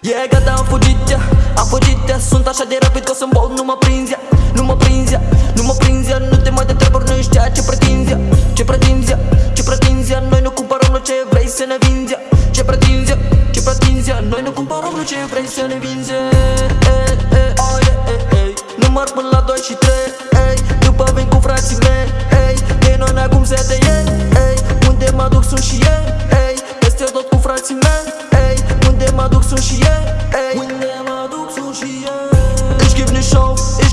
Yeah, gata, am fugit, yeah, am fugit, yeah Sunt așa de rapid că o să-mi bau, nu mă prinzi, yeah Nu mă prinzi, yeah, nu mă prinzi, yeah Nu te mai de treburi, nu ești ceea ce pretinzi, yeah Ce pretinzi, yeah, ce pretinzi, yeah Noi nu cumpărăm, nu ce vrei să ne vinzi, yeah Ce pretinzi, yeah, ce pretinzi, yeah Noi nu cumpărăm, nu ce vrei să ne vinzi, yeah eh, eh, oh, yeah, eh, eh. Număr până la 2 și 3,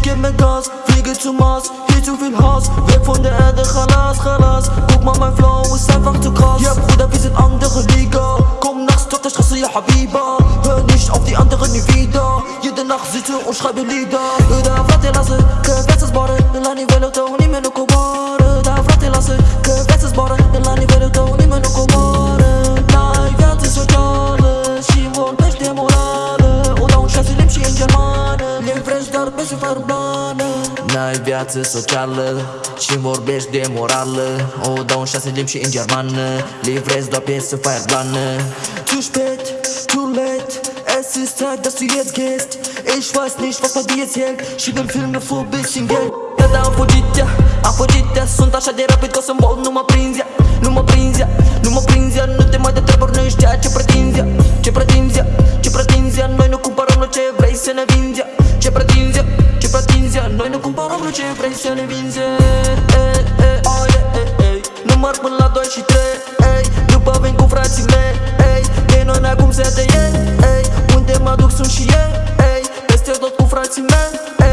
Geb mir Gas Fliege zum Mars, hier zu viel Hass Weg von der Erde, Khalas, Khalas Guck mal, mein Flow ist einfach zu krass Ja Bruder, wir sind andere Liga Komm nachts auf der Straße, ja Habiba Hör nicht auf die anderen nie wieder Jede Nacht sitze und schreibe Lieder Da frate lasă că viața zboară La nivelul tău Livrezi doar pe sufăr urbană N-ai viață socială și vorbești de morală. O dau în șase limbi și în germană. Livrezi doar pe sufăr urbană Zu spät, too late Es ist Zeit, dass du jetzt gehst Ich weiß nicht, was bei dir jetzt hält Schieb im Film vor bisschen Geld Gata, am fugit, yeah, am fugit, yeah Sunt așa de rapid că o să-mi bau, nu mă prinzi, yeah Nu mă prinzi, yeah, nu mă prinzi, yeah Nu te mai de treburi, nu ești ceea ce pretinzi, Ce pretinzi, ce pretinzi. Noi ne cumpărăm nu ce vrei să ne vinzi. Oh, ei, ei, ei Număr până la 2 și 3 ei, După vin cu frații mei. Ei, De noi n-acum se de ei, ei Unde mă duc sunt și ei, ei Peste tot cu frații mei. ei.